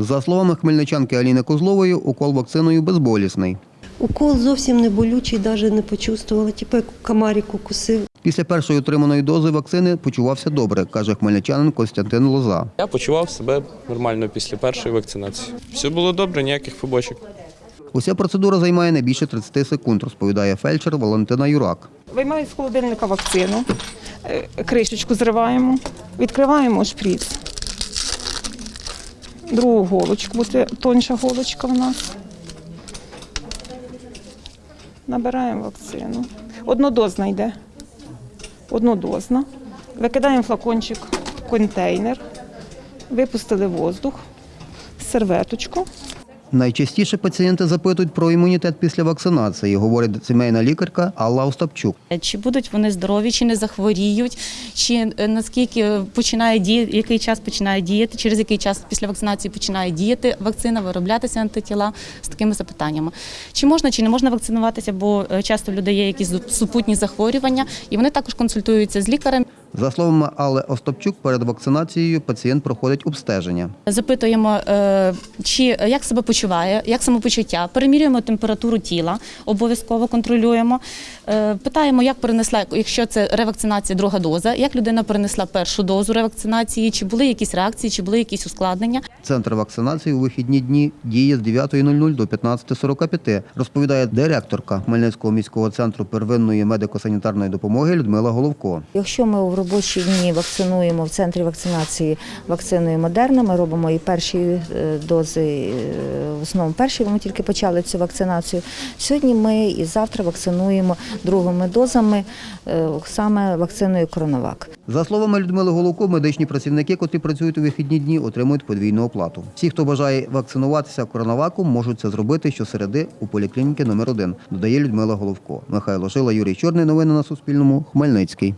За словами хмельничанки Аліни Козлової, укол вакциною безболісний. Укол зовсім не болючий, навіть не почувствувала, типу як комарик укусив. Після першої отриманої дози вакцини почувався добре, каже хмельничанин Костянтин Лоза. Я почував себе нормально після першої вакцинації. Все було добре, ніяких побочок. Уся процедура займає не більше 30 секунд, розповідає фельдшер Валентина Юрак. Виймаю з холодильника вакцину, е, кришечку зриваємо, відкриваємо шприц. Другу голочку, бо це тонша голочка в нас. Набираємо вакцину. Однодозна йде. Однодозна. Викидаємо флакончик в контейнер, випустили воздух, серветочку. Найчастіше пацієнти запитують про імунітет після вакцинації, говорить сімейна лікарка Алла Остапчук. Чи будуть вони здорові, чи не захворіють, чи е, наскільки починає діяти, який час починає діяти, через який час після вакцинації починає діяти вакцина, вироблятися антитіла з такими запитаннями. Чи можна, чи не можна вакцинуватися, бо е, часто в людей є якісь супутні захворювання, і вони також консультуються з лікарем. За словами Алли Остапчук, перед вакцинацією пацієнт проходить обстеження. Запитуємо, е, чи як себе почуває, як самопочуття, перемірюємо температуру тіла, обов'язково контролюємо. Е, Питаємо, як перенесла, якщо це ревакцинація, друга доза, як людина перенесла першу дозу ревакцинації, чи були якісь реакції, чи були якісь ускладнення. Центр вакцинації у вихідні дні діє з 9.00 до 15.45, розповідає директорка Хмельницького міського центру первинної медико-санітарної допомоги Людмила Головко. Якщо ми в робочі дні вакцинуємо в центрі вакцинації вакциною Модерна, ми робимо і перші е, дози, е, в основному перші, ми тільки почали цю вакцинацію. Сьогодні ми і завтра вакцинуємо другими дозами, е, саме вакциною Коронавак. За словами Людмили Головко, медичні працівники, котрі працюють у вихідні дні, отримують подвійну оплату. Всі, хто бажає вакцинуватися коронаваком, можуть це зробити щосереди у поліклініки номер 1 додає Людмила Головко. Михайло Шила, Юрій Чорний. Новини на Суспільному. Хмельницький.